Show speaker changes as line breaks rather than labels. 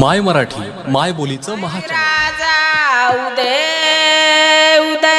माय मराठी माय बोलीचं
महाराजा उदय उदय.